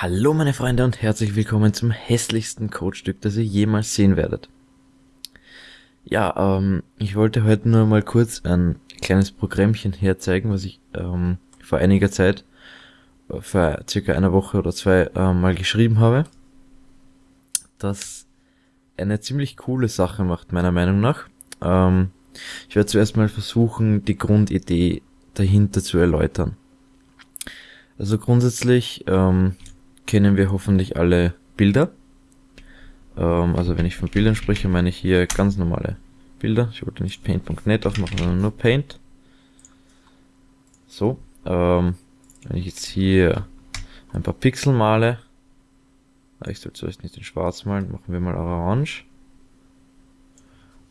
Hallo meine Freunde und herzlich willkommen zum hässlichsten Codestück, das ihr jemals sehen werdet. Ja, ähm, ich wollte heute nur mal kurz ein kleines Programmchen herzeigen, was ich ähm, vor einiger Zeit, äh, vor circa einer Woche oder zwei, äh, mal geschrieben habe, das eine ziemlich coole Sache macht, meiner Meinung nach. Ähm, ich werde zuerst mal versuchen, die Grundidee dahinter zu erläutern. Also grundsätzlich ähm, kennen wir hoffentlich alle Bilder. Ähm, also wenn ich von Bildern spreche, meine ich hier ganz normale Bilder. Ich wollte nicht paint.net aufmachen, sondern nur Paint. So, ähm, wenn ich jetzt hier ein paar Pixel male, ich soll zuerst nicht in schwarz malen, machen wir mal orange.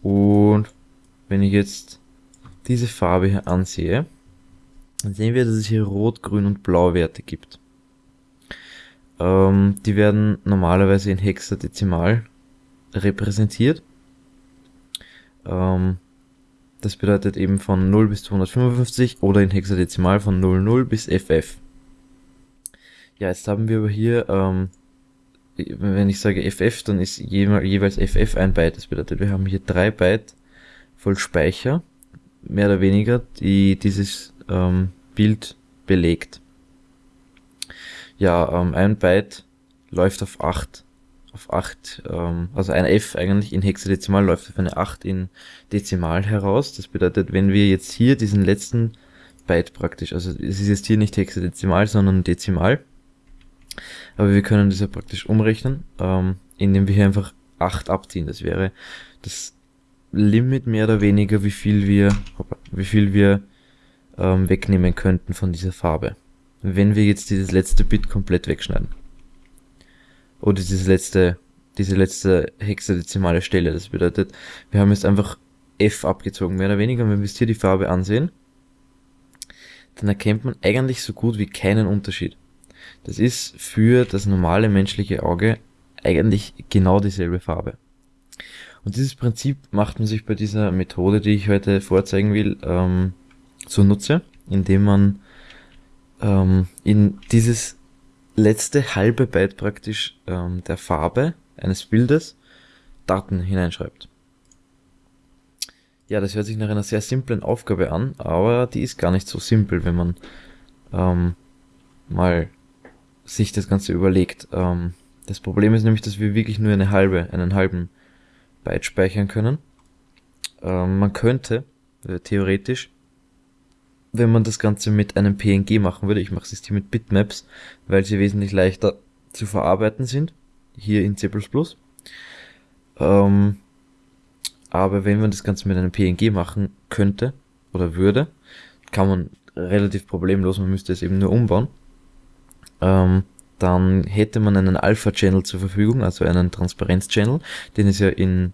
Und wenn ich jetzt diese Farbe hier ansehe, dann sehen wir, dass es hier Rot, Grün und Blau Werte gibt. Ähm, die werden normalerweise in Hexadezimal repräsentiert. Ähm, das bedeutet eben von 0 bis 255 oder in Hexadezimal von 00 bis FF. Ja, jetzt haben wir aber hier, ähm, wenn ich sage FF, dann ist jeweils FF ein Byte. Das bedeutet, wir haben hier drei Byte voll Speicher, mehr oder weniger, die dieses ähm, Bild belegt ja, ähm, ein Byte läuft auf 8, auf 8, ähm, also ein F eigentlich in Hexadezimal läuft auf eine 8 in Dezimal heraus. Das bedeutet, wenn wir jetzt hier diesen letzten Byte praktisch, also es ist jetzt hier nicht Hexadezimal, sondern Dezimal, aber wir können das ja praktisch umrechnen, ähm, indem wir hier einfach 8 abziehen. Das wäre das Limit mehr oder weniger, wie viel wir, wie viel wir ähm, wegnehmen könnten von dieser Farbe wenn wir jetzt dieses letzte Bit komplett wegschneiden. Oder dieses letzte, diese letzte hexadezimale Stelle. Das bedeutet, wir haben jetzt einfach F abgezogen, mehr oder weniger. Und wenn wir jetzt hier die Farbe ansehen, dann erkennt man eigentlich so gut wie keinen Unterschied. Das ist für das normale menschliche Auge eigentlich genau dieselbe Farbe. Und dieses Prinzip macht man sich bei dieser Methode, die ich heute vorzeigen will, ähm, zunutze, indem man ähm, in dieses letzte halbe Byte praktisch ähm, der Farbe eines Bildes Daten hineinschreibt. Ja, das hört sich nach einer sehr simplen Aufgabe an, aber die ist gar nicht so simpel, wenn man ähm, mal sich das Ganze überlegt. Ähm, das Problem ist nämlich, dass wir wirklich nur eine halbe, einen halben Byte speichern können. Ähm, man könnte äh, theoretisch wenn man das Ganze mit einem PNG machen würde, ich mache es hier mit Bitmaps, weil sie wesentlich leichter zu verarbeiten sind, hier in C++. Ähm, aber wenn man das Ganze mit einem PNG machen könnte oder würde, kann man relativ problemlos, man müsste es eben nur umbauen, ähm, dann hätte man einen Alpha-Channel zur Verfügung, also einen Transparenz-Channel, den es ja in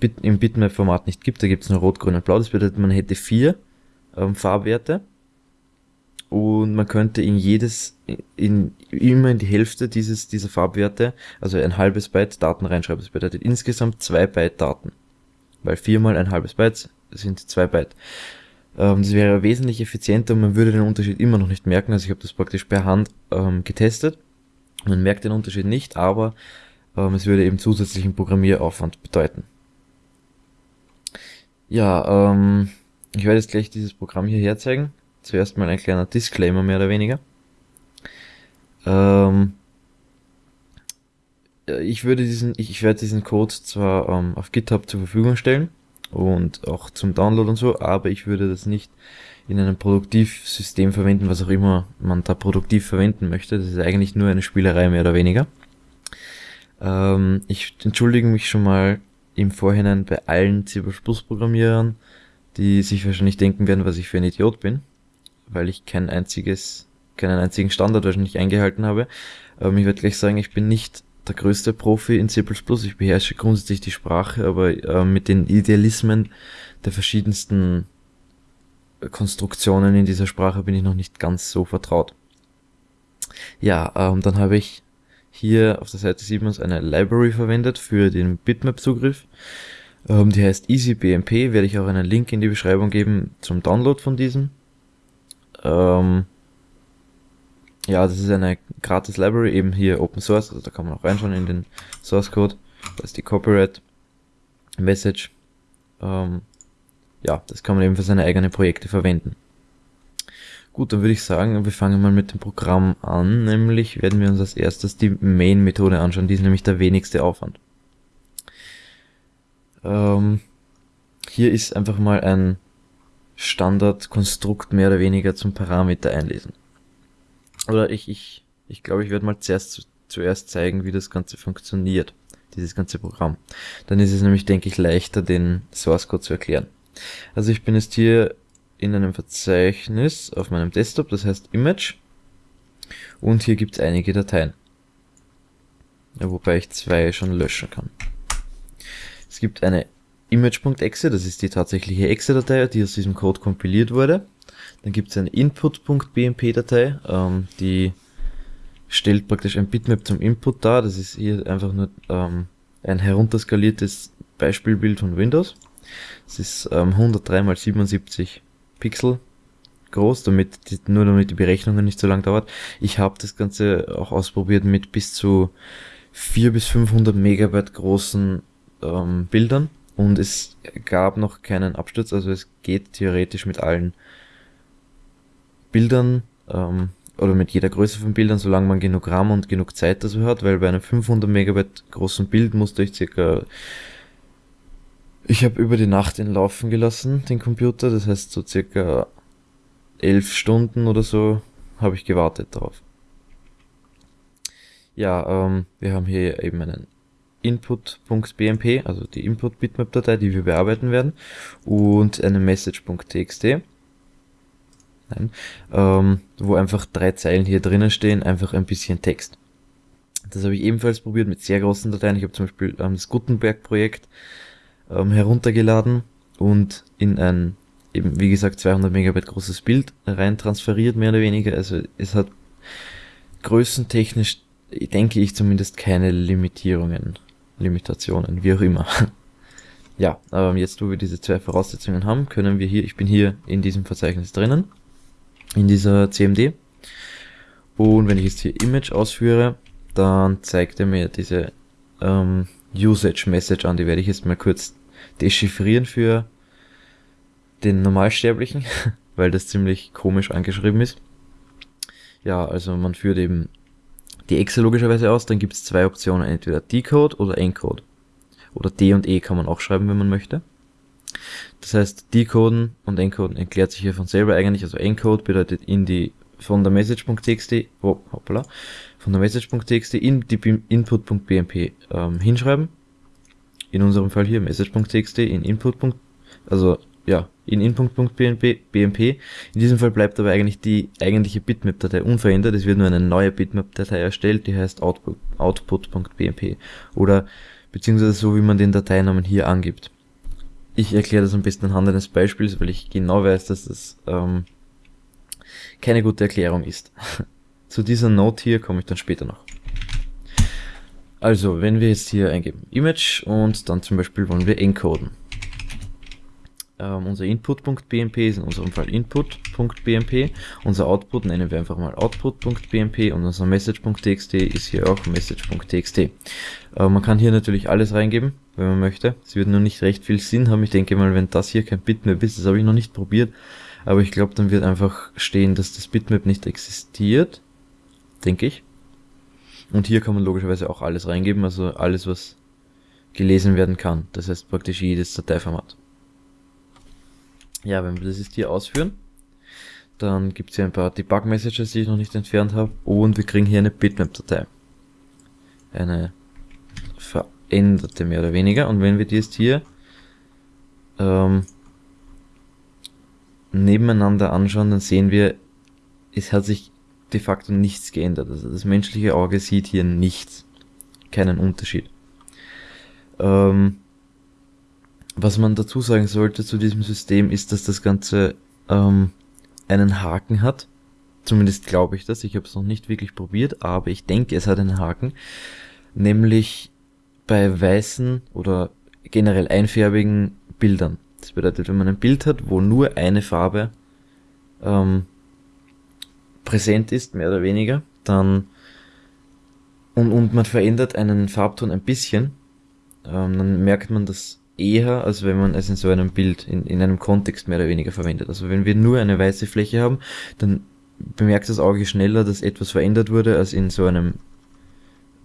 Bit im Bitmap-Format nicht gibt, da gibt es nur Rot, Grün und Blau, das bedeutet, man hätte vier ähm, Farbwerte und man könnte in jedes, in, immer in die Hälfte dieses, dieser Farbwerte, also ein halbes Byte Daten reinschreiben. Das bedeutet insgesamt zwei Byte Daten. Weil viermal ein halbes Byte sind zwei Byte. Ähm, das wäre wesentlich effizienter und man würde den Unterschied immer noch nicht merken. Also ich habe das praktisch per Hand ähm, getestet. Man merkt den Unterschied nicht, aber ähm, es würde eben zusätzlichen Programmieraufwand bedeuten. Ja, ähm, ich werde jetzt gleich dieses Programm hier herzeigen. Zuerst mal ein kleiner Disclaimer mehr oder weniger. Ähm, ich würde diesen, ich, ich werde diesen Code zwar ähm, auf GitHub zur Verfügung stellen und auch zum Download und so, aber ich würde das nicht in einem Produktivsystem verwenden, was auch immer man da produktiv verwenden möchte. Das ist eigentlich nur eine Spielerei mehr oder weniger. Ähm, ich entschuldige mich schon mal im Vorhinein bei allen C++-Programmierern, die sich wahrscheinlich denken werden, was ich für ein Idiot bin, weil ich kein einziges, keinen einzigen Standard wahrscheinlich eingehalten habe. Ähm, ich werde gleich sagen, ich bin nicht der größte Profi in C++, ich beherrsche grundsätzlich die Sprache, aber äh, mit den Idealismen der verschiedensten Konstruktionen in dieser Sprache bin ich noch nicht ganz so vertraut. Ja, ähm, dann habe ich hier auf der Seite 7 eine Library verwendet für den Bitmap-Zugriff. Ähm, die heißt EasyBMP, werde ich auch einen Link in die Beschreibung geben zum Download von diesem. Ähm, ja, das ist eine gratis Library, eben hier Open Source, also da kann man auch reinschauen in den Source Code. Da ist die Copyright Message. Ähm, ja, das kann man eben für seine eigenen Projekte verwenden. Gut, dann würde ich sagen, wir fangen mal mit dem Programm an, nämlich werden wir uns als erstes die Main-Methode anschauen, die ist nämlich der wenigste Aufwand. Ähm, hier ist einfach mal ein Standardkonstrukt mehr oder weniger zum Parameter einlesen. Oder ich, ich, ich glaube, ich werde mal zuerst, zuerst zeigen, wie das Ganze funktioniert, dieses ganze Programm. Dann ist es nämlich, denke ich, leichter, den Source Code zu erklären. Also ich bin jetzt hier in einem Verzeichnis auf meinem Desktop, das heißt Image. Und hier gibt es einige Dateien. Ja, wobei ich zwei schon löschen kann. Es gibt eine image.exe, das ist die tatsächliche exe-Datei, die aus diesem Code kompiliert wurde. Dann gibt es eine input.bmp-Datei, ähm, die stellt praktisch ein Bitmap zum Input dar. Das ist hier einfach nur ähm, ein herunterskaliertes Beispielbild von Windows. Es ist ähm, 103 x 77 Pixel groß, damit die, nur damit die Berechnungen nicht so lang dauert. Ich habe das Ganze auch ausprobiert mit bis zu 4 bis 500 Megabyte großen ähm, Bildern. Und es gab noch keinen Absturz, also es geht theoretisch mit allen Bildern ähm, oder mit jeder Größe von Bildern, solange man genug RAM und genug Zeit dazu hat, weil bei einem 500 Megabyte großen Bild musste ich circa ich habe über die Nacht ihn laufen gelassen, den Computer, das heißt so circa elf Stunden oder so habe ich gewartet darauf. Ja, ähm, wir haben hier eben einen input.bmp, also die Input-Bitmap-Datei, die wir bearbeiten werden, und eine message.txt, ähm, wo einfach drei Zeilen hier drinnen stehen, einfach ein bisschen Text. Das habe ich ebenfalls probiert mit sehr großen Dateien. Ich habe zum Beispiel ähm, das Gutenberg-Projekt ähm, heruntergeladen und in ein eben wie gesagt 200 Megabyte großes Bild rein transferiert, mehr oder weniger. Also es hat größentechnisch, denke ich zumindest, keine Limitierungen. Limitationen, wie auch immer. ja, aber jetzt, wo wir diese zwei Voraussetzungen haben, können wir hier, ich bin hier in diesem Verzeichnis drinnen, in dieser CMD. Und wenn ich jetzt hier Image ausführe, dann zeigt er mir diese ähm, Usage Message an. Die werde ich jetzt mal kurz dechiffrieren für den Normalsterblichen, weil das ziemlich komisch angeschrieben ist. Ja, also man führt eben die Exe logischerweise aus, dann gibt es zwei Optionen, entweder Decode oder Encode. Oder D und E kann man auch schreiben, wenn man möchte. Das heißt, Decoden und Encoden erklärt sich hier von selber eigentlich. Also Encode bedeutet in die von der Message.txt, oh, hoppala, von der Message.txt in die Input.bmp ähm, hinschreiben. In unserem Fall hier Message.txt in Input. Also ja, in input.bmp. In diesem Fall bleibt aber eigentlich die eigentliche Bitmap-Datei unverändert. Es wird nur eine neue Bitmap-Datei erstellt, die heißt output, output.bmp. Oder beziehungsweise so, wie man den Dateinamen hier angibt. Ich erkläre das am besten anhand eines Beispiels, weil ich genau weiß, dass das ähm, keine gute Erklärung ist. Zu dieser Note hier komme ich dann später noch. Also, wenn wir jetzt hier eingeben Image und dann zum Beispiel wollen wir encoden ähm, unser Input.bmp ist in unserem Fall Input.bmp. Unser Output nennen wir einfach mal Output.bmp und unser Message.txt ist hier auch Message.txt. Äh, man kann hier natürlich alles reingeben, wenn man möchte. Es wird nur nicht recht viel Sinn haben. Ich denke mal, wenn das hier kein Bitmap ist, das habe ich noch nicht probiert, aber ich glaube, dann wird einfach stehen, dass das Bitmap nicht existiert. Denke ich. Und hier kann man logischerweise auch alles reingeben, also alles, was gelesen werden kann. Das heißt praktisch jedes Dateiformat. Ja, wenn wir das jetzt hier ausführen, dann gibt es hier ein paar Debug-Messages, die ich noch nicht entfernt habe und wir kriegen hier eine Bitmap-Datei. Eine veränderte mehr oder weniger und wenn wir die jetzt hier ähm, nebeneinander anschauen, dann sehen wir, es hat sich de facto nichts geändert. Also das menschliche Auge sieht hier nichts, keinen Unterschied. Ähm, was man dazu sagen sollte zu diesem System ist, dass das Ganze ähm, einen Haken hat. Zumindest glaube ich das. Ich habe es noch nicht wirklich probiert, aber ich denke, es hat einen Haken. Nämlich bei weißen oder generell einfärbigen Bildern. Das bedeutet, wenn man ein Bild hat, wo nur eine Farbe ähm, präsent ist, mehr oder weniger, dann und, und man verändert einen Farbton ein bisschen, ähm, dann merkt man das eher, als wenn man es in so einem Bild, in, in einem Kontext mehr oder weniger verwendet. Also wenn wir nur eine weiße Fläche haben, dann bemerkt das Auge schneller, dass etwas verändert wurde, als in so einem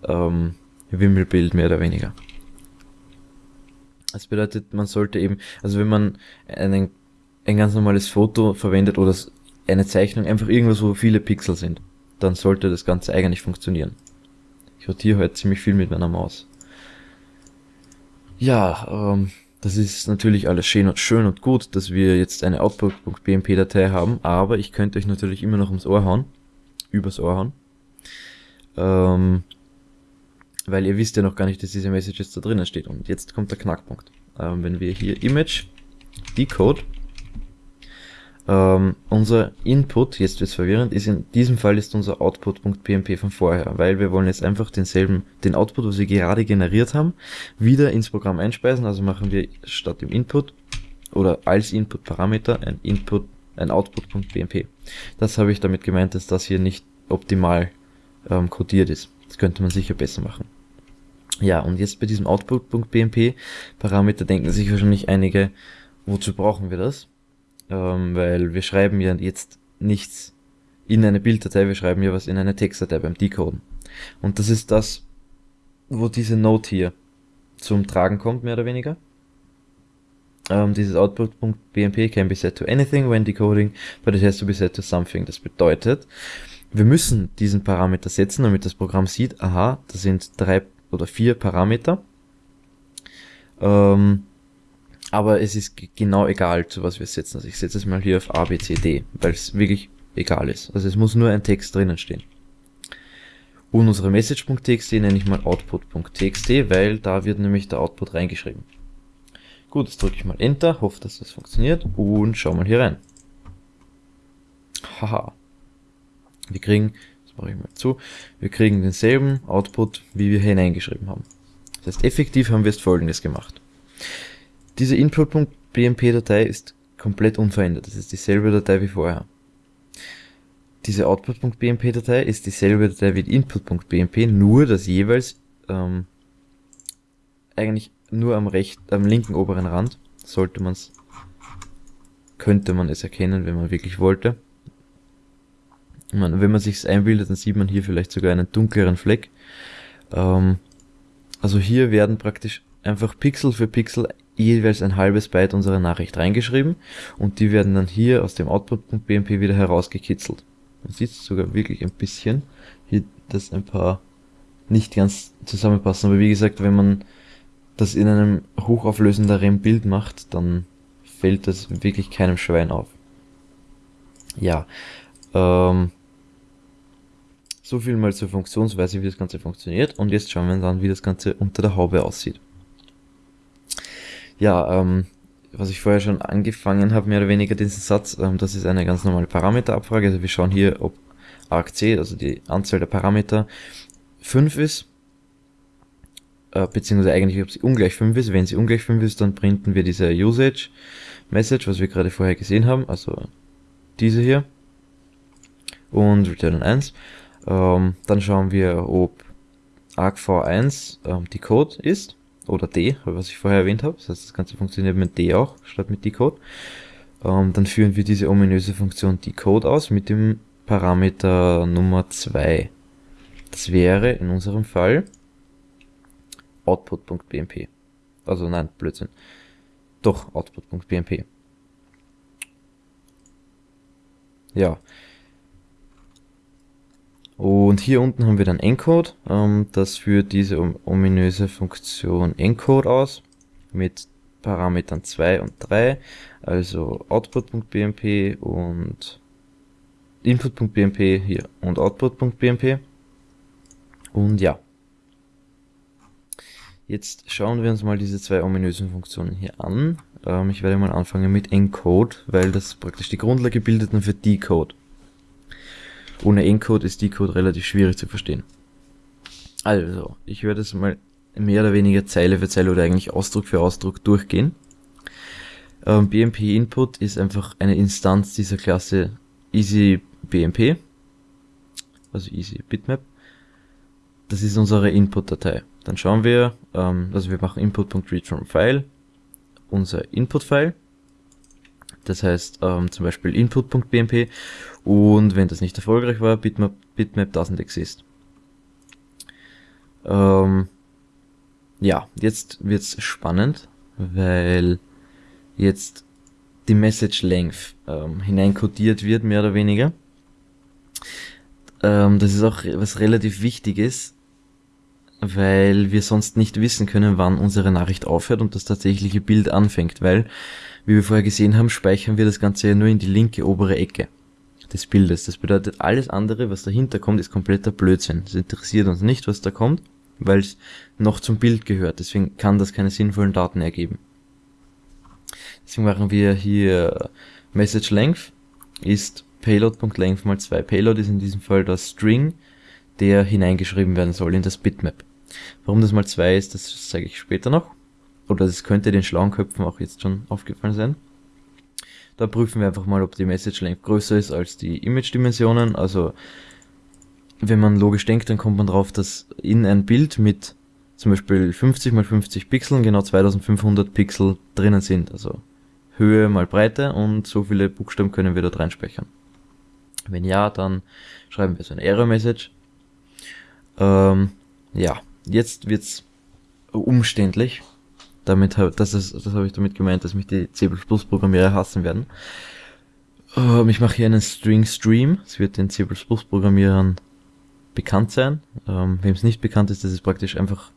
ähm, Wimmelbild mehr oder weniger. Das bedeutet, man sollte eben, also wenn man einen, ein ganz normales Foto verwendet oder eine Zeichnung, einfach irgendwas, wo viele Pixel sind, dann sollte das Ganze eigentlich funktionieren. Ich rotiere heute ziemlich viel mit meiner Maus. Ja, ähm, das ist natürlich alles schön und, schön und gut, dass wir jetzt eine Output.bmp-Datei haben, aber ich könnte euch natürlich immer noch ums Ohr hauen, übers Ohr hauen, ähm, weil ihr wisst ja noch gar nicht, dass diese Message jetzt da drinnen steht. Und jetzt kommt der Knackpunkt. Ähm, wenn wir hier Image Decode ähm, unser Input, jetzt wird verwirrend, ist in diesem Fall ist unser Output.pmp von vorher, weil wir wollen jetzt einfach denselben, den Output, was wir gerade generiert haben, wieder ins Programm einspeisen. Also machen wir statt dem Input oder als Input-Parameter ein Input, ein Output.pmp. Das habe ich damit gemeint, dass das hier nicht optimal ähm, codiert ist. Das könnte man sicher besser machen. Ja, und jetzt bei diesem Output.pmp Parameter denken sich wahrscheinlich einige, wozu brauchen wir das? Ähm, weil wir schreiben ja jetzt nichts in eine Bilddatei, wir schreiben ja was in eine Textdatei beim Decoden. Und das ist das, wo diese Note hier zum Tragen kommt, mehr oder weniger. Ähm, dieses Output.bmp can be set to anything when decoding, but it has to be set to something. Das bedeutet, wir müssen diesen Parameter setzen, damit das Programm sieht, aha, das sind drei oder vier Parameter. Ähm, aber es ist genau egal, zu was wir setzen. Also ich setze es mal hier auf A, B, C, D, weil es wirklich egal ist. Also es muss nur ein Text drinnen stehen. Und unsere Message.txt nenne ich mal Output.txt, weil da wird nämlich der Output reingeschrieben. Gut, jetzt drücke ich mal Enter, hoffe, dass das funktioniert und schau mal hier rein. Haha. Wir kriegen, das mache ich mal zu, wir kriegen denselben Output, wie wir hineingeschrieben haben. Das heißt, effektiv haben wir jetzt folgendes gemacht. Diese Input.bmp-Datei ist komplett unverändert. Das ist dieselbe Datei wie vorher. Diese Output.bmp-Datei ist dieselbe Datei wie Input.bmp, nur dass jeweils ähm, eigentlich nur am rechten, am linken oberen Rand sollte man es, könnte man es erkennen, wenn man wirklich wollte. Man, wenn man sich's einbildet, dann sieht man hier vielleicht sogar einen dunkleren Fleck. Ähm, also hier werden praktisch einfach Pixel für Pixel jeweils ein halbes Byte unserer Nachricht reingeschrieben und die werden dann hier aus dem Output.bmp wieder herausgekitzelt. Man sieht sogar wirklich ein bisschen, hier dass ein paar nicht ganz zusammenpassen, aber wie gesagt, wenn man das in einem hochauflösenderen Bild macht, dann fällt das wirklich keinem Schwein auf. Ja, ähm, so viel mal zur Funktionsweise, wie das Ganze funktioniert und jetzt schauen wir an, wie das Ganze unter der Haube aussieht. Ja, ähm, was ich vorher schon angefangen habe, mehr oder weniger diesen Satz, ähm, das ist eine ganz normale Parameterabfrage. Also wir schauen hier, ob argc, also die Anzahl der Parameter, 5 ist, äh, beziehungsweise eigentlich, ob sie ungleich 5 ist. Wenn sie ungleich 5 ist, dann printen wir diese Usage Message, was wir gerade vorher gesehen haben, also diese hier, und return 1. Ähm, dann schauen wir, ob argv1 ähm, die Code ist oder D, was ich vorher erwähnt habe. Das heißt, das Ganze funktioniert mit D auch, statt mit Decode. Ähm, dann führen wir diese ominöse Funktion Decode aus mit dem Parameter Nummer 2. Das wäre in unserem Fall output.bmp. Also nein, Blödsinn. Doch, output.bmp. Ja, und hier unten haben wir dann Encode. Ähm, das führt diese ominöse Funktion Encode aus mit Parametern 2 und 3, also output.bmp und input.bmp hier und output.bmp. Und ja. Jetzt schauen wir uns mal diese zwei ominösen Funktionen hier an. Ähm, ich werde mal anfangen mit Encode, weil das praktisch die Grundlage bildet dann für Decode. Ohne Encode ist Decode relativ schwierig zu verstehen. Also, ich werde es mal mehr oder weniger Zeile für Zeile oder eigentlich Ausdruck für Ausdruck durchgehen. Ähm, BMP Input ist einfach eine Instanz dieser Klasse Easy BMP. also easy bitmap. Das ist unsere Input-Datei. Dann schauen wir, ähm, also wir machen input.read from file, unser Input-File. Das heißt ähm, zum Beispiel input.bmp und wenn das nicht erfolgreich war, bitmap, bitmap doesn't exist. Ähm, ja, jetzt wird's spannend, weil jetzt die Message Length ähm, hineinkodiert wird, mehr oder weniger. Ähm, das ist auch was relativ Wichtiges, weil wir sonst nicht wissen können, wann unsere Nachricht aufhört und das tatsächliche Bild anfängt, weil, wie wir vorher gesehen haben, speichern wir das Ganze ja nur in die linke obere Ecke des Bildes. Das bedeutet, alles andere, was dahinter kommt, ist kompletter Blödsinn. Es interessiert uns nicht, was da kommt, weil es noch zum Bild gehört. Deswegen kann das keine sinnvollen Daten ergeben. Deswegen machen wir hier Message Length ist Payload.length mal 2. Payload ist in diesem Fall das String, der hineingeschrieben werden soll in das Bitmap. Warum das mal 2 ist, das zeige ich später noch. Oder das könnte den schlauen Köpfen auch jetzt schon aufgefallen sein. Da prüfen wir einfach mal, ob die Message Length größer ist als die Image Dimensionen. Also wenn man logisch denkt, dann kommt man drauf, dass in ein Bild mit zum Beispiel 50 mal 50 Pixeln genau 2500 Pixel drinnen sind. Also Höhe mal Breite und so viele Buchstaben können wir dort reinspeichern. Wenn ja, dann schreiben wir so eine Error Message. Ähm, ja, jetzt wird's umständlich. Damit das ist, das habe ich damit gemeint, dass mich die C++ Programmierer hassen werden. Ähm, ich mache hier einen String Stream. Es wird den C++ Programmierern bekannt sein. Ähm, Wem es nicht bekannt ist, das ist praktisch einfach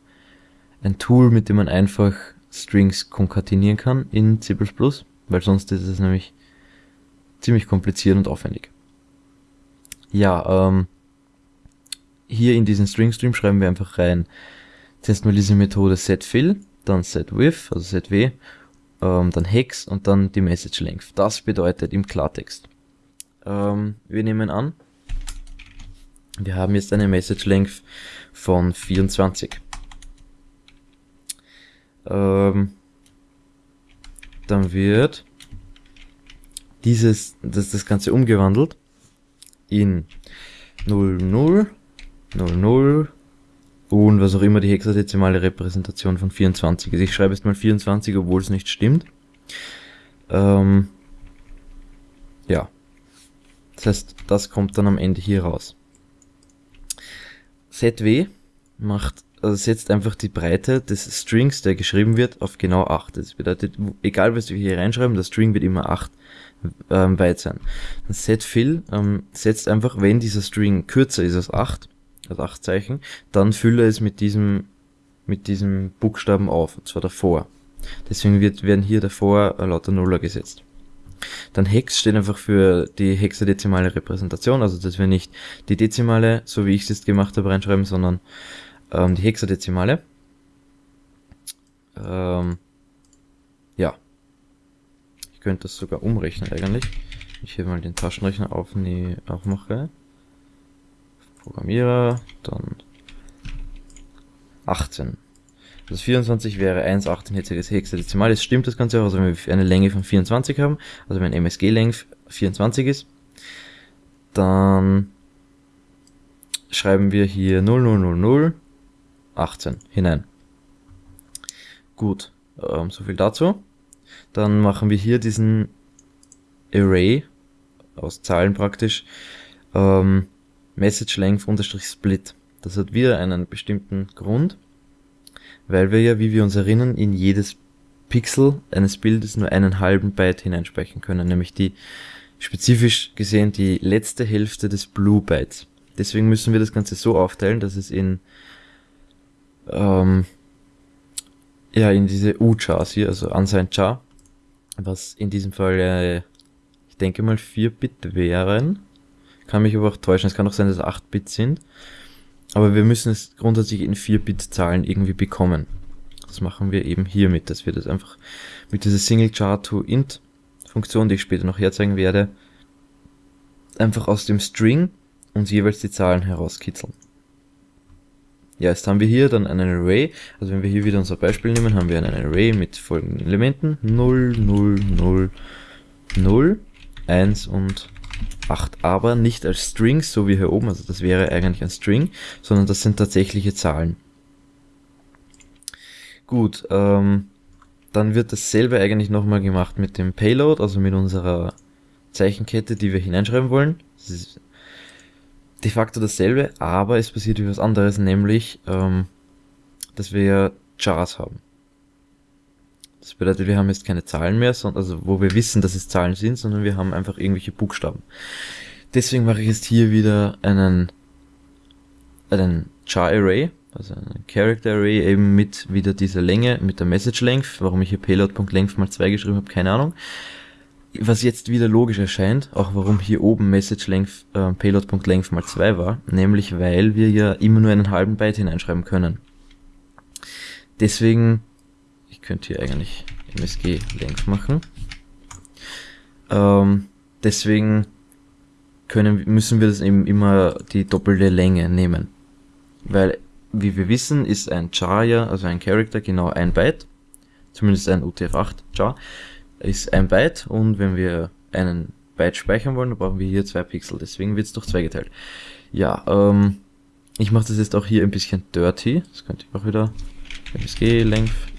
ein Tool, mit dem man einfach Strings konkatenieren kann in C++, weil sonst ist es nämlich ziemlich kompliziert und aufwendig. Ja, ähm, hier in diesen String Stream schreiben wir einfach rein, zuerst mal diese Methode setFill, dann setWidth, also setw, ähm, dann hex und dann die Message Length. Das bedeutet im Klartext. Ähm, wir nehmen an, wir haben jetzt eine Message Length von 24. Ähm, dann wird dieses, das, das Ganze umgewandelt in 00, 00 und was auch immer die hexadezimale Repräsentation von 24 ist. Ich schreibe jetzt mal 24, obwohl es nicht stimmt. Ähm, ja. Das heißt, das kommt dann am Ende hier raus. ZW macht, also setzt einfach die Breite des Strings, der geschrieben wird, auf genau 8. Das bedeutet, egal was wir hier reinschreiben, der String wird immer 8 ähm, weit sein. setFill ähm, setzt einfach, wenn dieser String kürzer ist als 8, also 8 Zeichen, dann fülle es mit diesem, mit diesem Buchstaben auf, und zwar davor. Deswegen wird, werden hier davor lauter Nuller gesetzt. Dann Hex steht einfach für die hexadezimale Repräsentation, also dass wir nicht die Dezimale, so wie ich es jetzt gemacht habe, reinschreiben, sondern ähm, die hexadezimale. Ähm, ja. Ich könnte das sogar umrechnen eigentlich. Ich hier mal den Taschenrechner aufmache. Programmierer, dann 18. Das 24 wäre 1,18 jetziges Hexadezimal. Es stimmt das Ganze auch, also wenn wir eine Länge von 24 haben, also wenn MSG-Length 24 ist, dann schreiben wir hier 000018 hinein. Gut, ähm, so viel dazu. Dann machen wir hier diesen Array aus Zahlen praktisch ähm, Message Length unterstrich Split. Das hat wieder einen bestimmten Grund weil wir ja, wie wir uns erinnern, in jedes Pixel eines Bildes nur einen halben Byte hineinspeichern können, nämlich die spezifisch gesehen die letzte Hälfte des Blue Bytes. Deswegen müssen wir das Ganze so aufteilen, dass es in ähm, ja in diese U-Chars hier, also unsigned char, was in diesem Fall äh, ich denke mal 4 Bit wären. Kann mich aber auch täuschen. Es kann auch sein, dass es 8 Bit sind. Aber wir müssen es grundsätzlich in 4-Bit-Zahlen irgendwie bekommen. Das machen wir eben hiermit, dass wir das einfach mit dieser Single Char to Int Funktion, die ich später noch herzeigen werde, einfach aus dem String uns jeweils die Zahlen herauskitzeln. Ja, jetzt haben wir hier dann einen Array, also wenn wir hier wieder unser Beispiel nehmen, haben wir einen Array mit folgenden Elementen 0, 0, 0, 0, 1 und 8, aber nicht als Strings, so wie hier oben, also das wäre eigentlich ein String, sondern das sind tatsächliche Zahlen. Gut, ähm, dann wird dasselbe eigentlich nochmal gemacht mit dem Payload, also mit unserer Zeichenkette, die wir hineinschreiben wollen. Das ist de facto dasselbe, aber es passiert etwas anderes, nämlich, ähm, dass wir Jars haben. Das bedeutet, wir haben jetzt keine Zahlen mehr, sondern, also wo wir wissen, dass es Zahlen sind, sondern wir haben einfach irgendwelche Buchstaben. Deswegen mache ich jetzt hier wieder einen, einen Char Array, also ein Character Array eben mit wieder dieser Länge, mit der Message Length. Warum ich hier payload.length mal 2 geschrieben habe, keine Ahnung. Was jetzt wieder logisch erscheint, auch warum hier oben Message Length äh, payload.length mal 2 war, nämlich weil wir ja immer nur einen halben Byte hineinschreiben können. Deswegen könnte hier eigentlich MSG Length machen. Ähm, deswegen können, müssen wir das eben immer die doppelte Länge nehmen. Weil, wie wir wissen, ist ein Char ja, also ein Character, genau ein Byte. Zumindest ein UTF-8 Char ist ein Byte und wenn wir einen Byte speichern wollen, dann brauchen wir hier zwei Pixel. Deswegen wird es durch zwei geteilt. Ja, ähm, ich mache das jetzt auch hier ein bisschen dirty. Das könnte ich auch wieder MSG Length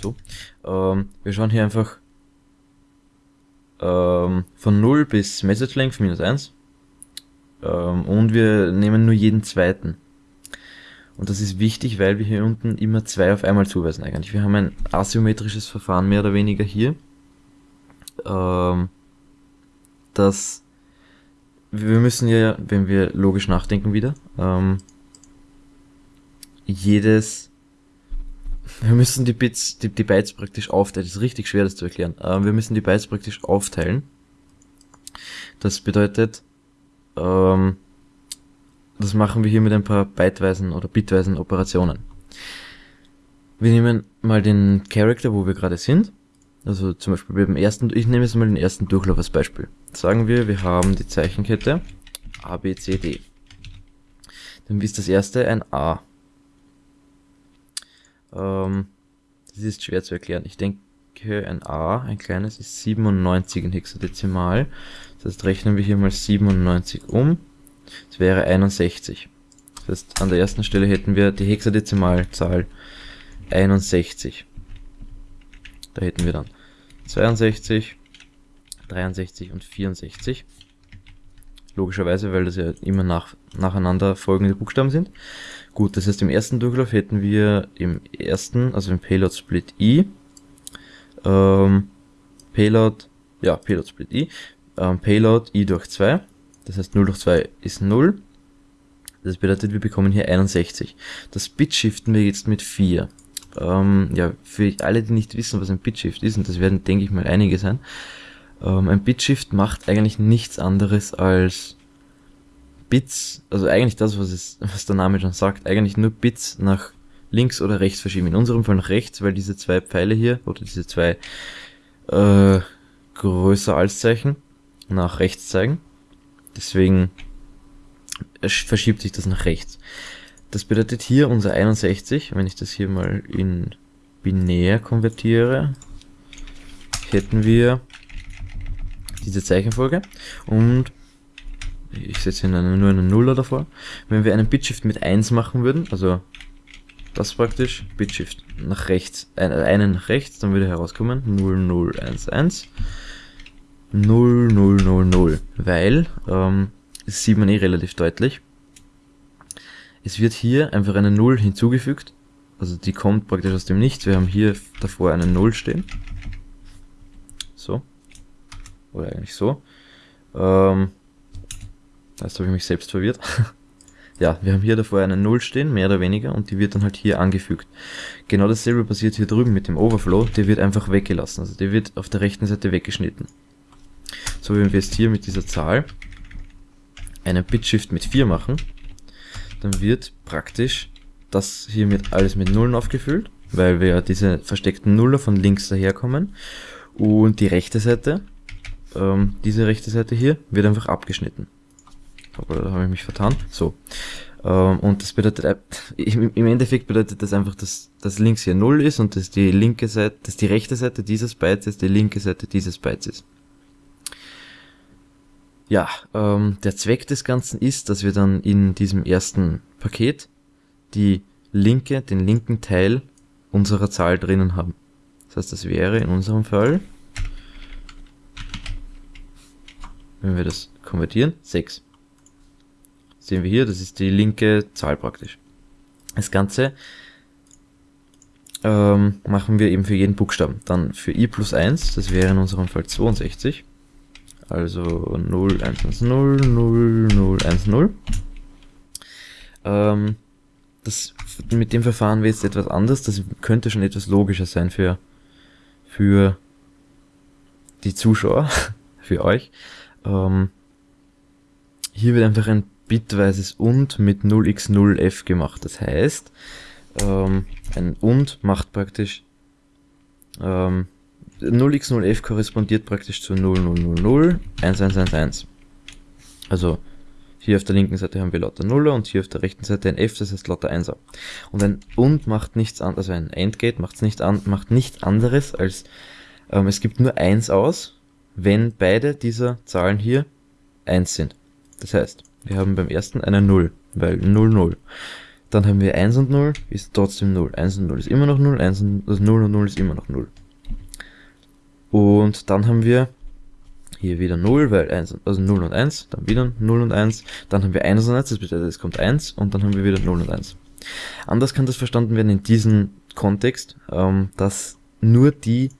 so. Ähm, wir schauen hier einfach ähm, von 0 bis Message Length minus 1. Ähm, und wir nehmen nur jeden zweiten. Und das ist wichtig, weil wir hier unten immer zwei auf einmal zuweisen eigentlich. Wir haben ein asymmetrisches Verfahren mehr oder weniger hier. Ähm, das wir müssen ja, wenn wir logisch nachdenken wieder, ähm, jedes wir müssen die Bits, die, die Bytes praktisch aufteilen. Das ist richtig schwer, das zu erklären. Ähm, wir müssen die Bytes praktisch aufteilen. Das bedeutet, ähm, das machen wir hier mit ein paar byteweisen oder bitweisen Operationen. Wir nehmen mal den Character, wo wir gerade sind. Also zum Beispiel beim ersten, ich nehme jetzt mal den ersten Durchlauf als Beispiel. Sagen wir, wir haben die Zeichenkette A, B, C, D. Dann ist das erste ein A. Ähm, das ist schwer zu erklären. Ich denke, ein A, ein kleines, ist 97 in Hexadezimal. Das heißt, rechnen wir hier mal 97 um. Das wäre 61. Das heißt, an der ersten Stelle hätten wir die Hexadezimalzahl 61. Da hätten wir dann 62, 63 und 64. Logischerweise, weil das ja immer nach, nacheinander folgende Buchstaben sind. Gut, das heißt im ersten Durchlauf hätten wir im ersten, also im Payload Split I, ähm, Payload, ja, Payload Split I, ähm, Payload I durch 2, das heißt 0 durch 2 ist 0. Das bedeutet, wir bekommen hier 61. Das Bit shiften wir jetzt mit 4. Ähm, ja, für alle, die nicht wissen, was ein Bitshift ist, und das werden, denke ich mal, einige sein, ähm, ein Bitshift macht eigentlich nichts anderes als Bits, also eigentlich das, was, es, was der Name schon sagt, eigentlich nur Bits nach links oder rechts verschieben. In unserem Fall nach rechts, weil diese zwei Pfeile hier, oder diese zwei äh, größer als Zeichen, nach rechts zeigen. Deswegen verschiebt sich das nach rechts. Das bedeutet hier unser 61, wenn ich das hier mal in binär konvertiere, hätten wir diese Zeichenfolge und ich setze hier eine, nur einen Nuller davor. Wenn wir einen Bitshift mit 1 machen würden, also das praktisch, Bitshift nach rechts, einen nach rechts, dann würde herauskommen 0011 0000, weil, ähm, das sieht man eh relativ deutlich, es wird hier einfach eine 0 hinzugefügt, also die kommt praktisch aus dem Nichts, wir haben hier davor eine 0 stehen, so, oder eigentlich so, ähm, Jetzt habe ich mich selbst verwirrt. ja, wir haben hier davor eine Null stehen, mehr oder weniger, und die wird dann halt hier angefügt. Genau dasselbe passiert hier drüben mit dem Overflow, der wird einfach weggelassen, also der wird auf der rechten Seite weggeschnitten. So, wenn wir jetzt hier mit dieser Zahl einen Bitshift mit 4 machen, dann wird praktisch das hier mit alles mit Nullen aufgefüllt, weil wir ja diese versteckten Nuller von links daherkommen und die rechte Seite, ähm, diese rechte Seite hier, wird einfach abgeschnitten. Da habe ich mich vertan. So. Ähm, und das bedeutet, äh, im Endeffekt bedeutet das einfach, dass das links hier 0 ist und dass die linke Seite, dass die rechte Seite dieses Bytes ist, die linke Seite dieses Bytes ist. Ja, ähm, der Zweck des Ganzen ist, dass wir dann in diesem ersten Paket die linke, den linken Teil unserer Zahl drinnen haben. Das heißt, das wäre in unserem Fall, wenn wir das konvertieren, 6. Sehen wir hier, das ist die linke Zahl praktisch. Das Ganze ähm, machen wir eben für jeden Buchstaben. Dann für i plus 1, das wäre in unserem Fall 62. Also 0, 1, 1, 0, 0, 0, 1, 0. Ähm, das, mit dem Verfahren wäre jetzt etwas anders. Das könnte schon etwas logischer sein für, für die Zuschauer, für euch. Ähm, hier wird einfach ein bitweises und mit 0x0f gemacht. Das heißt, ähm, ein und macht praktisch ähm, 0x0f korrespondiert praktisch zu 0000 1111. Also hier auf der linken Seite haben wir lauter Nuller und hier auf der rechten Seite ein F, das heißt lauter Einser. Und ein und macht nichts anderes, also ein Endgate macht nicht an, macht nichts anderes als ähm, es gibt nur eins aus, wenn beide dieser Zahlen hier eins sind. Das heißt, wir haben beim ersten eine 0, weil 0, 0. Dann haben wir 1 und 0, ist trotzdem 0. 1 und 0 ist immer noch 0, 1 und, also 0 und 0 ist immer noch 0. Und dann haben wir hier wieder 0, weil 1, also 0 und 1, dann wieder 0 und 1, dann haben wir 1 und 1, das bedeutet, es kommt 1 und dann haben wir wieder 0 und 1. Anders kann das verstanden werden in diesem Kontext, ähm, dass nur die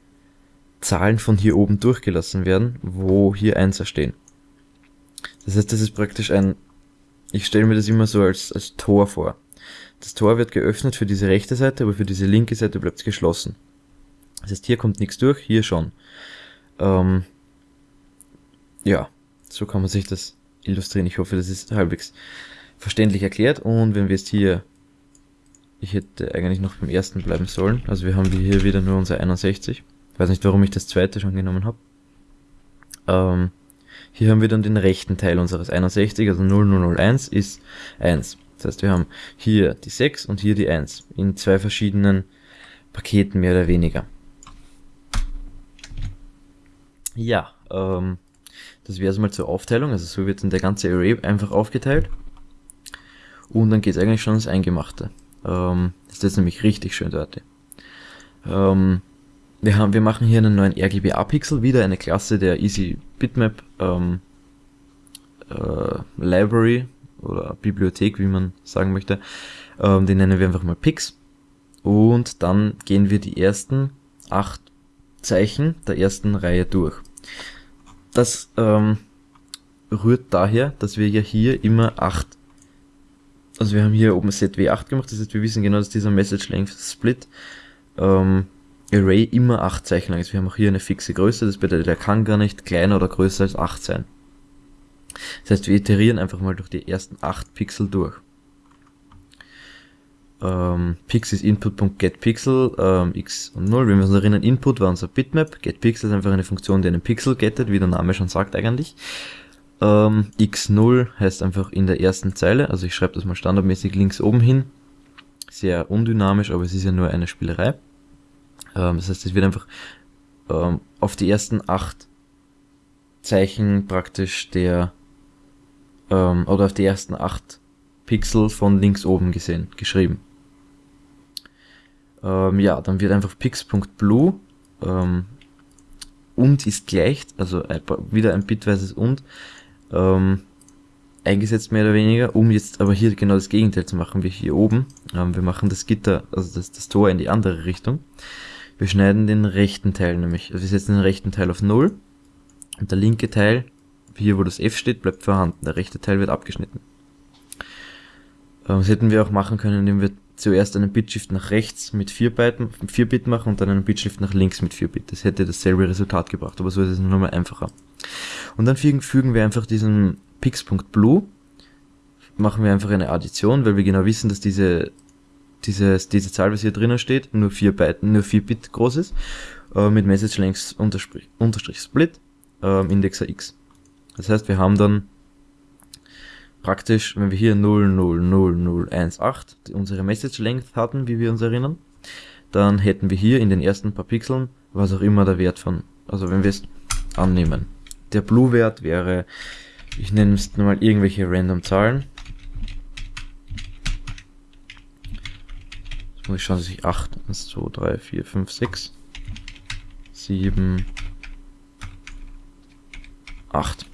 Zahlen von hier oben durchgelassen werden, wo hier 1 stehen. Das heißt, das ist praktisch ein, ich stelle mir das immer so als, als Tor vor. Das Tor wird geöffnet für diese rechte Seite, aber für diese linke Seite bleibt es geschlossen. Das heißt, hier kommt nichts durch, hier schon. Ähm, ja, so kann man sich das illustrieren. Ich hoffe, das ist halbwegs verständlich erklärt. Und wenn wir jetzt hier, ich hätte eigentlich noch beim ersten bleiben sollen. Also wir haben hier wieder nur unser 61. Ich weiß nicht, warum ich das zweite schon genommen habe. Ähm, hier haben wir dann den rechten Teil unseres 61, also 0001 ist 1. Das heißt, wir haben hier die 6 und hier die 1 in zwei verschiedenen Paketen mehr oder weniger. Ja, ähm, das wäre es mal zur Aufteilung. Also so wird dann der ganze Array einfach aufgeteilt. Und dann geht es eigentlich schon ins Eingemachte. Ähm, das ist nämlich richtig schön dort. Ähm, wir, haben, wir machen hier einen neuen RGBA-Pixel, wieder eine Klasse der Easy Bitmap ähm, äh, Library oder Bibliothek, wie man sagen möchte. Ähm, den nennen wir einfach mal Pix. Und dann gehen wir die ersten acht Zeichen der ersten Reihe durch. Das ähm, rührt daher, dass wir ja hier immer acht, also wir haben hier oben ZW8 gemacht, das heißt wir wissen genau, dass dieser Message Length Split ähm, Array immer 8 Zeichen lang ist. Wir haben auch hier eine fixe Größe, das bedeutet, er kann gar nicht kleiner oder größer als 8 sein. Das heißt, wir iterieren einfach mal durch die ersten 8 Pixel durch. Ähm, Pix ist Input.getPixel, ähm, x und 0. Wenn wir uns erinnern, Input war unser Bitmap, getPixel ist einfach eine Funktion, die einen Pixel gettet, wie der Name schon sagt eigentlich. Ähm, x0 heißt einfach in der ersten Zeile, also ich schreibe das mal standardmäßig links oben hin. Sehr undynamisch, aber es ist ja nur eine Spielerei. Ähm, das heißt, es wird einfach ähm, auf die ersten acht Zeichen praktisch der, ähm, oder auf die ersten acht Pixel von links oben gesehen, geschrieben. Ähm, ja, dann wird einfach pix.blue ähm, und ist gleich, also wieder ein bitweises und, ähm, eingesetzt mehr oder weniger, um jetzt aber hier genau das Gegenteil zu machen wie hier oben. Ähm, wir machen das Gitter, also das, das Tor in die andere Richtung. Wir schneiden den rechten Teil nämlich, also wir setzen den rechten Teil auf 0 und der linke Teil, hier wo das F steht, bleibt vorhanden. Der rechte Teil wird abgeschnitten. Ähm, das hätten wir auch machen können, indem wir zuerst einen Bitshift nach rechts mit 4 Bit, 4 Bit machen und dann einen Bitshift nach links mit 4 Bit. Das hätte dasselbe Resultat gebracht, aber so ist es nochmal einfacher. Und dann fügen wir einfach diesen pix.blue, machen wir einfach eine Addition, weil wir genau wissen, dass diese dieses, diese Zahl, was hier drinnen steht, nur 4 Byte, nur 4 Bit groß ist, äh, mit Message Length unterstrich, Split, äh, Indexer x. Das heißt, wir haben dann praktisch, wenn wir hier 000018 unsere Message Length hatten, wie wir uns erinnern, dann hätten wir hier in den ersten paar Pixeln, was auch immer der Wert von, also wenn wir es annehmen. Der Blue-Wert wäre Ich nenne es mal irgendwelche random Zahlen. Jetzt muss ich schauen, dass ich 8, 1, 2, 3, 4, 5, 6, 7, 8.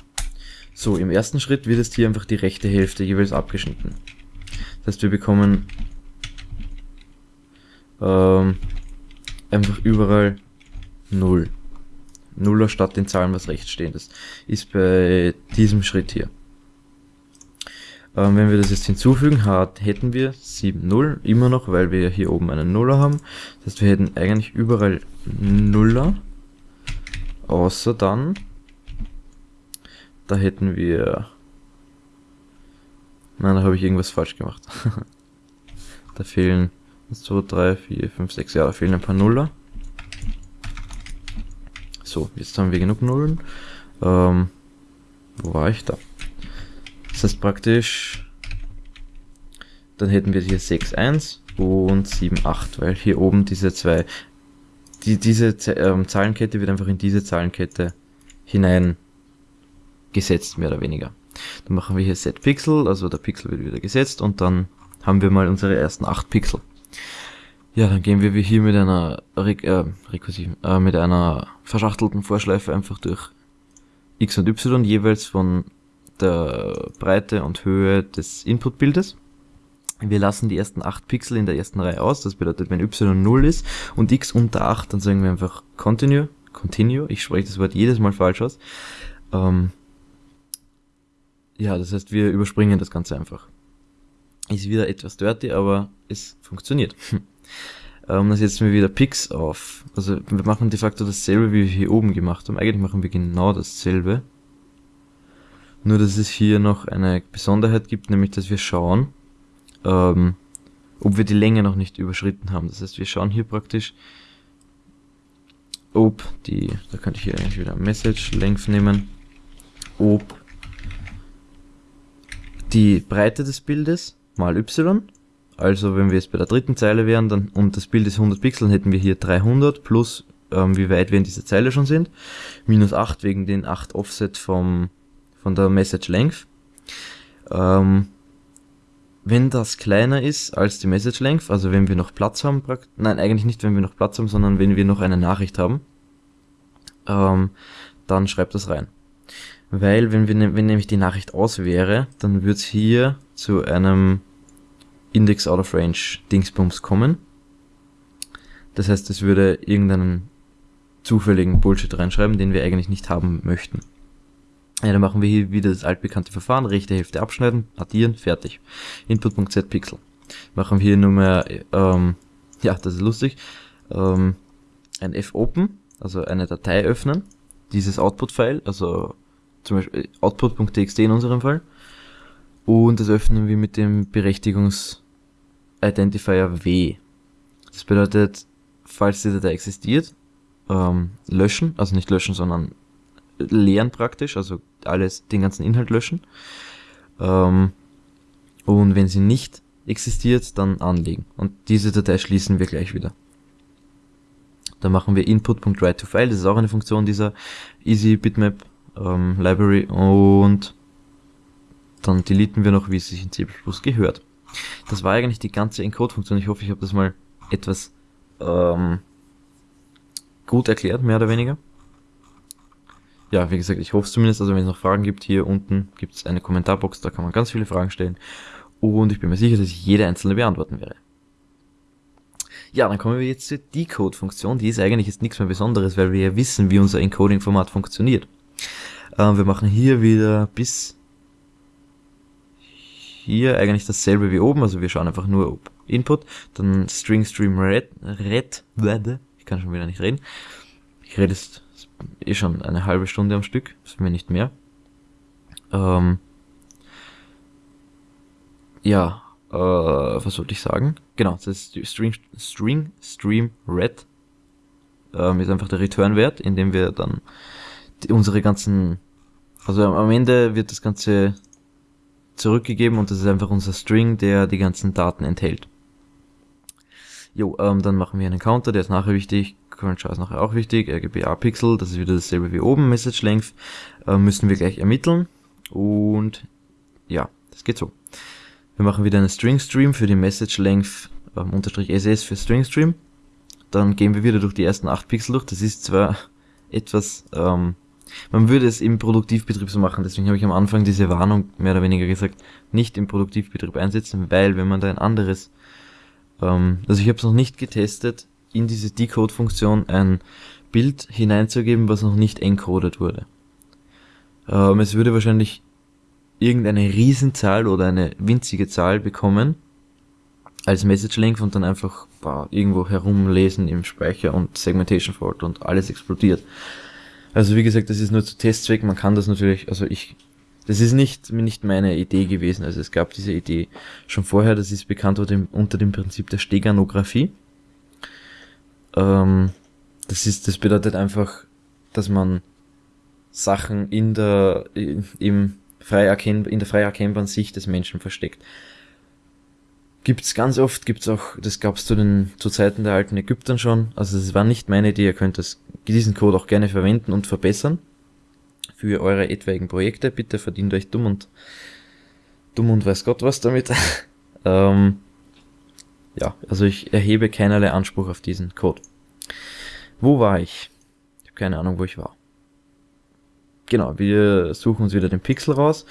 So, im ersten Schritt wird jetzt hier einfach die rechte Hälfte jeweils abgeschnitten. Das heißt, wir bekommen ähm, einfach überall 0. Nuller statt den Zahlen, was rechts stehen. Das ist bei diesem Schritt hier. Ähm, wenn wir das jetzt hinzufügen, hätten wir 7, 0 immer noch, weil wir hier oben einen Nuller haben. Das heißt, wir hätten eigentlich überall Nuller, außer dann, da hätten wir, nein, da habe ich irgendwas falsch gemacht. da fehlen 1, 2, 3, 4, 5, 6, ja, da fehlen ein paar Nuller. So, jetzt haben wir genug Nullen. Ähm, wo war ich da? Das heißt praktisch, dann hätten wir hier 6, 1 und 7, 8, weil hier oben diese zwei, die, diese ähm, Zahlenkette wird einfach in diese Zahlenkette hinein gesetzt, mehr oder weniger. Dann machen wir hier Set Pixel, also der Pixel wird wieder gesetzt und dann haben wir mal unsere ersten 8 Pixel. Ja, dann gehen wir hier mit einer Re äh, rekursiven, äh, mit einer verschachtelten Vorschleife einfach durch x und y jeweils von der Breite und Höhe des Inputbildes. Wir lassen die ersten 8 Pixel in der ersten Reihe aus, das bedeutet, wenn y 0 ist und x unter 8, dann sagen wir einfach continue, continue, ich spreche das Wort jedes Mal falsch aus. Ähm, ja, das heißt, wir überspringen das Ganze einfach. Ist wieder etwas dirty, aber es funktioniert. Ähm, dann setzen wir wieder Pix auf. Also wir machen de facto dasselbe, wie wir hier oben gemacht haben. Eigentlich machen wir genau dasselbe. Nur, dass es hier noch eine Besonderheit gibt, nämlich, dass wir schauen, ähm, ob wir die Länge noch nicht überschritten haben. Das heißt, wir schauen hier praktisch, ob die, da könnte ich hier eigentlich wieder Message Length nehmen, ob die Breite des Bildes mal y also wenn wir jetzt bei der dritten Zeile wären dann und das Bild ist 100 Pixel, hätten wir hier 300 plus ähm, wie weit wir in dieser Zeile schon sind, minus 8 wegen den 8 Offset vom, von der Message Length. Ähm, wenn das kleiner ist als die Message Length, also wenn wir noch Platz haben, nein eigentlich nicht wenn wir noch Platz haben, sondern wenn wir noch eine Nachricht haben, ähm, dann schreibt das rein. Weil wenn, wir, ne-, wenn nämlich die Nachricht aus wäre, dann wird es hier zu einem Index out of range Dingsbums kommen. Das heißt, es würde irgendeinen zufälligen Bullshit reinschreiben, den wir eigentlich nicht haben möchten. Ja, dann machen wir hier wieder das altbekannte Verfahren, rechte Hälfte abschneiden, addieren, fertig. Input.z Pixel. Machen wir hier nur mehr, ähm, ja, das ist lustig, ähm, ein fopen, also eine Datei öffnen, dieses Output-File, also zum Beispiel output.txt in unserem Fall, und das öffnen wir mit dem Berechtigungs- Identifier W. Das bedeutet, falls die Datei existiert, ähm, löschen, also nicht löschen, sondern leeren praktisch, also alles, den ganzen Inhalt löschen. Ähm, und wenn sie nicht existiert, dann anlegen. Und diese Datei schließen wir gleich wieder. Dann machen wir input.write-to-file, das ist auch eine Funktion dieser Easy Bitmap ähm, Library und dann deleten wir noch, wie es sich in C++ gehört. Das war eigentlich die ganze Encode-Funktion. Ich hoffe, ich habe das mal etwas ähm, gut erklärt, mehr oder weniger. Ja, wie gesagt, ich hoffe es zumindest. Also wenn es noch Fragen gibt, hier unten gibt es eine Kommentarbox, da kann man ganz viele Fragen stellen. Und ich bin mir sicher, dass ich jede einzelne beantworten werde. Ja, dann kommen wir jetzt zur Decode-Funktion. Die ist eigentlich jetzt nichts mehr Besonderes, weil wir ja wissen, wie unser Encoding-Format funktioniert. Ähm, wir machen hier wieder bis hier eigentlich dasselbe wie oben, also wir schauen einfach nur ob Input, dann String Stream Red, Red, ich kann schon wieder nicht reden. Ich rede jetzt eh schon eine halbe Stunde am Stück, ist mir nicht mehr. Ähm, ja, äh, was wollte ich sagen? Genau, das ist String, String Stream Red ähm, ist einfach der Return-Wert, indem wir dann die, unsere ganzen, also am Ende wird das Ganze zurückgegeben und das ist einfach unser String, der die ganzen Daten enthält. Jo, ähm, dann machen wir einen Counter, der ist nachher wichtig, Current Char ist nachher auch wichtig, RGBA Pixel, das ist wieder dasselbe wie oben, Message Length, äh, müssen wir gleich ermitteln Und ja, das geht so. Wir machen wieder einen String Stream für die Message Length ähm, unterstrich SS für String Stream. Dann gehen wir wieder durch die ersten 8 Pixel durch. Das ist zwar etwas, ähm, man würde es im Produktivbetrieb so machen, deswegen habe ich am Anfang diese Warnung mehr oder weniger gesagt, nicht im Produktivbetrieb einsetzen, weil wenn man da ein anderes, ähm, also ich habe es noch nicht getestet, in diese Decode-Funktion ein Bild hineinzugeben, was noch nicht encoded wurde. Ähm, es würde wahrscheinlich irgendeine Riesenzahl oder eine winzige Zahl bekommen als Message Length und dann einfach boah, irgendwo herumlesen im Speicher und Segmentation Fault und alles explodiert. Also wie gesagt, das ist nur zu Testzweck, man kann das natürlich, also ich, das ist nicht, nicht meine Idee gewesen, also es gab diese Idee schon vorher, das ist bekannt unter dem, unter dem Prinzip der Steganographie. Ähm, das ist, das bedeutet einfach, dass man Sachen in der, im frei erkennbar, in der frei erkennbaren Sicht des Menschen versteckt. Gibt's ganz oft, gibt's auch, das gab's zu den, zu Zeiten der alten Ägyptern schon. Also es war nicht meine Idee, ihr könnt das, diesen Code auch gerne verwenden und verbessern. Für eure etwaigen Projekte. Bitte verdient euch dumm und, dumm und weiß Gott was damit. ähm, ja, also ich erhebe keinerlei Anspruch auf diesen Code. Wo war ich? Ich habe keine Ahnung, wo ich war. Genau, wir suchen uns wieder den Pixel raus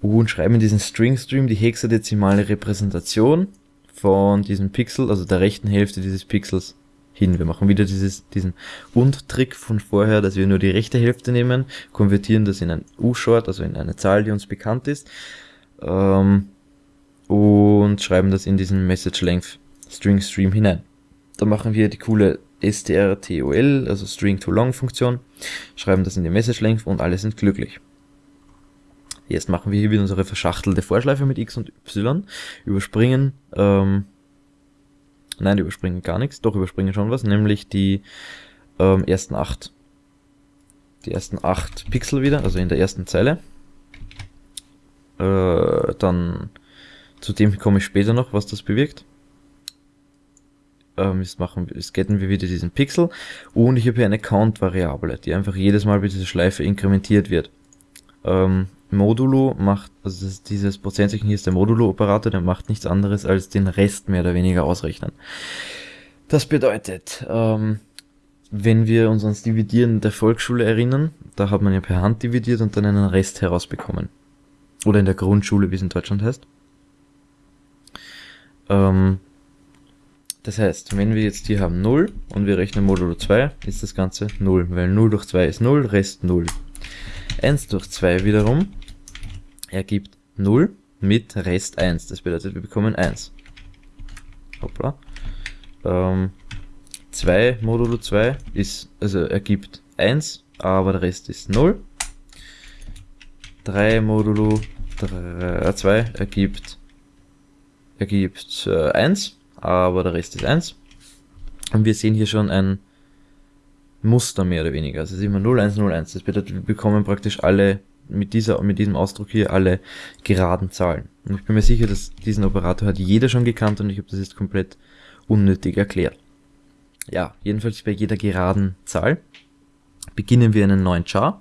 und schreiben in diesen String Stream die hexadezimale Repräsentation von diesem Pixel, also der rechten Hälfte dieses Pixels hin. Wir machen wieder dieses, diesen Und-Trick von vorher, dass wir nur die rechte Hälfte nehmen, konvertieren das in ein U-Short, also in eine Zahl, die uns bekannt ist, ähm, und schreiben das in diesen Message Length String Stream hinein. Dann machen wir die coole strtol, also String to Long Funktion, schreiben das in die Message Length und alle sind glücklich. Jetzt machen wir hier wieder unsere verschachtelte Vorschleife mit x und y, überspringen, ähm, nein, überspringen gar nichts, doch überspringen schon was, nämlich die ähm, ersten acht, die ersten acht Pixel wieder, also in der ersten Zeile. Äh, dann zu dem komme ich später noch, was das bewirkt. Ähm, jetzt machen wir, jetzt getten wir wieder diesen Pixel und ich habe hier eine Count-Variable, die einfach jedes Mal bei dieser Schleife inkrementiert wird. Ähm, Modulo macht, also das, dieses Prozentzeichen hier ist der Modulo-Operator, der macht nichts anderes als den Rest mehr oder weniger ausrechnen. Das bedeutet, ähm, wenn wir uns ans Dividieren der Volksschule erinnern, da hat man ja per Hand dividiert und dann einen Rest herausbekommen. Oder in der Grundschule, wie es in Deutschland heißt. Ähm, das heißt, wenn wir jetzt hier haben 0 und wir rechnen Modulo 2, ist das Ganze 0, weil 0 durch 2 ist 0, Rest 0. 1 durch 2 wiederum ergibt 0 mit Rest 1. Das bedeutet, wir bekommen 1. Hoppla. Ähm, 2 modulo 2 ist, also ergibt 1, aber der Rest ist 0. 3 modulo 3, 2 ergibt, ergibt äh, 1, aber der Rest ist 1. Und wir sehen hier schon ein Muster mehr oder weniger. Also ist immer 0, 1, 0, 1. Das bedeutet, wir bekommen praktisch alle mit dieser, mit diesem Ausdruck hier alle geraden Zahlen. Und ich bin mir sicher, dass diesen Operator hat jeder schon gekannt und ich habe das jetzt komplett unnötig erklärt. Ja, jedenfalls bei jeder geraden Zahl beginnen wir einen neuen Char,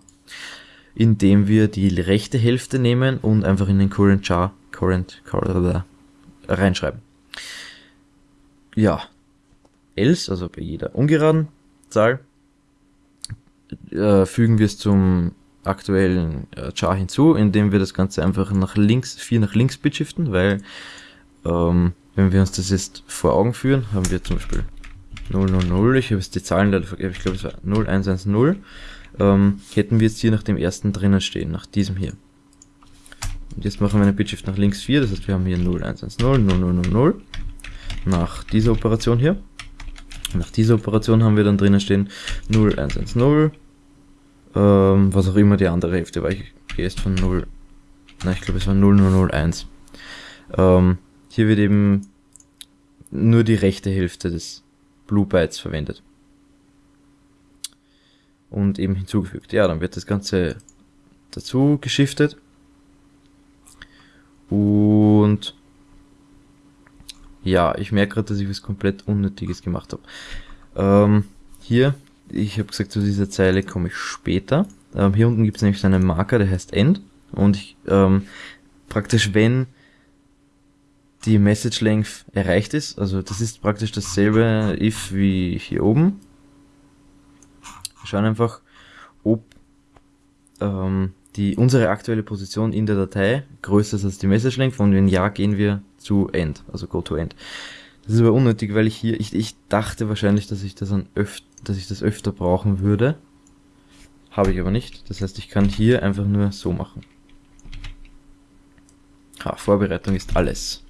indem wir die rechte Hälfte nehmen und einfach in den Current Char, Current, Current reinschreiben. Ja, else, also bei jeder ungeraden Zahl, äh, fügen wir es zum aktuellen äh, Char hinzu, indem wir das Ganze einfach nach links, 4 nach links bitshiften, weil ähm, wenn wir uns das jetzt vor Augen führen, haben wir zum Beispiel 000, ich habe jetzt die Zahlen leider vergessen, ich glaube es war 0110, ähm, hätten wir jetzt hier nach dem ersten drinnen stehen, nach diesem hier. Und jetzt machen wir eine Bitshift nach links 4, das heißt wir haben hier 0110, 0000, nach dieser Operation hier. Nach dieser Operation haben wir dann drinnen stehen 0110, ähm, was auch immer die andere Hälfte war. Ich gehe jetzt von 0, na ich glaube es war 0001. Ähm, hier wird eben nur die rechte Hälfte des Blue Bytes verwendet. Und eben hinzugefügt. Ja, dann wird das Ganze dazu geschiftet. Und ja, ich merke gerade, dass ich was komplett Unnötiges gemacht habe. Ähm, hier ich habe gesagt, zu dieser Zeile komme ich später. Ähm, hier unten gibt es nämlich einen Marker, der heißt End. Und ich, ähm, praktisch, wenn die Message Length erreicht ist, also das ist praktisch dasselbe if wie hier oben. Wir schauen einfach, ob ähm, die, unsere aktuelle Position in der Datei größer ist als die Message Length und wenn ja, gehen wir zu End, also go to End. Das ist aber unnötig, weil ich hier, ich, ich dachte wahrscheinlich, dass ich das an öf dass ich das öfter brauchen würde. Habe ich aber nicht. Das heißt, ich kann hier einfach nur so machen. Ha, Vorbereitung ist alles.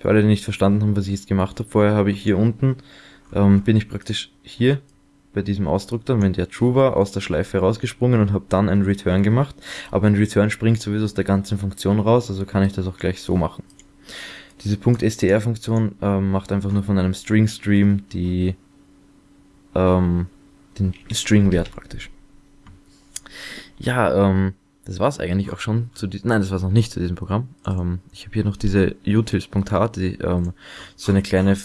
Für alle, die nicht verstanden haben, was ich jetzt gemacht habe, vorher habe ich hier unten, ähm, bin ich praktisch hier bei diesem Ausdruck dann, wenn der true war, aus der Schleife rausgesprungen und habe dann ein Return gemacht. Aber ein Return springt sowieso aus der ganzen Funktion raus, also kann ich das auch gleich so machen. Diese .str-Funktion ähm, macht einfach nur von einem String-Stream die ähm, den String-Wert praktisch. Ja, ähm, das war's eigentlich auch schon zu diesem, nein, das war's noch nicht zu diesem Programm. Ähm, ich habe hier noch diese utils.h, die ähm, so eine kleine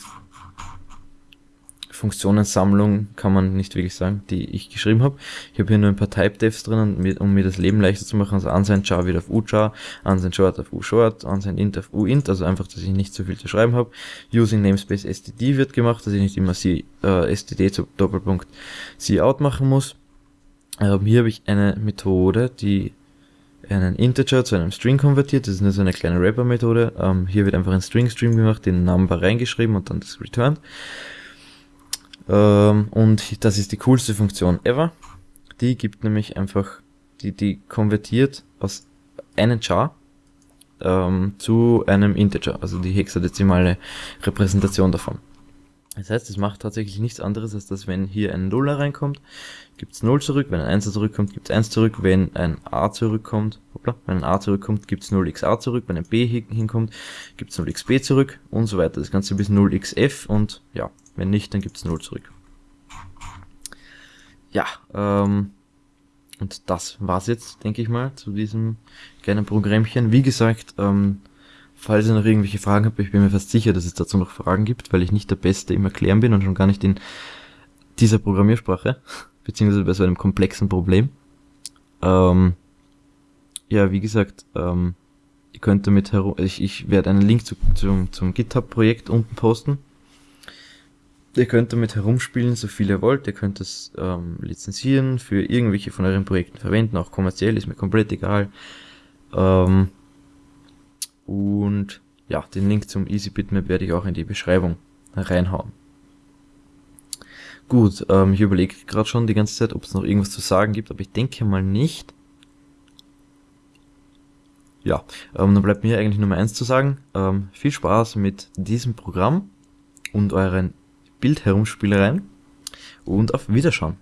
Funktionensammlung, kann man nicht wirklich sagen, die ich geschrieben habe. Ich habe hier nur ein paar Type-Devs drin, um mir das Leben leichter zu machen. Also unsigned char wieder auf uchar, unsigned short auf ushort, unsigned int auf uint, also einfach, dass ich nicht so viel zu schreiben habe. Using namespace std wird gemacht, dass ich nicht immer c, äh, std zu Doppelpunkt cout machen muss. Ähm, hier habe ich eine Methode, die einen Integer zu einem String konvertiert. Das ist nur so eine kleine Wrapper-Methode. Ähm, hier wird einfach ein String-Stream gemacht, den Number reingeschrieben und dann das returned. Ähm, und das ist die coolste Funktion ever. Die gibt nämlich einfach, die, die konvertiert aus einem Char ähm, zu einem Integer, also die hexadezimale Repräsentation davon. Das heißt, es macht tatsächlich nichts anderes, als dass wenn hier ein Nuller reinkommt, gibt's 0 zurück, wenn ein 1 zurückkommt, gibt's 1 zurück, wenn ein A zurückkommt, hoppla, wenn ein A zurückkommt, gibt's 0xa zurück, wenn ein B hinkommt, gibt's 0xb zurück und so weiter. Das Ganze bis 0xf und ja, wenn nicht, dann gibt's 0 zurück. Ja, ähm, und das war's jetzt, denke ich mal, zu diesem kleinen Programmchen. Wie gesagt, ähm, Falls ihr noch irgendwelche Fragen habt, ich bin mir fast sicher, dass es dazu noch Fragen gibt, weil ich nicht der Beste im Erklären bin und schon gar nicht in dieser Programmiersprache, beziehungsweise bei so einem komplexen Problem. Ähm, ja, wie gesagt, ähm, ihr könnt damit herum, ich, ich werde einen Link zu, zum, zum GitHub-Projekt unten posten. Ihr könnt damit herumspielen, so viel ihr wollt. Ihr könnt es ähm, lizenzieren, für irgendwelche von euren Projekten verwenden, auch kommerziell, ist mir komplett egal. Ähm, und ja, den Link zum Easy Bitmap werde ich auch in die Beschreibung reinhauen. Gut, ähm, ich überlege gerade schon die ganze Zeit, ob es noch irgendwas zu sagen gibt, aber ich denke mal nicht. Ja, ähm, dann bleibt mir eigentlich Nummer eins zu sagen. Ähm, viel Spaß mit diesem Programm und euren Bildherumspielereien und auf Wiederschauen.